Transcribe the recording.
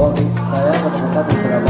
bahwa saya menemukan beberapa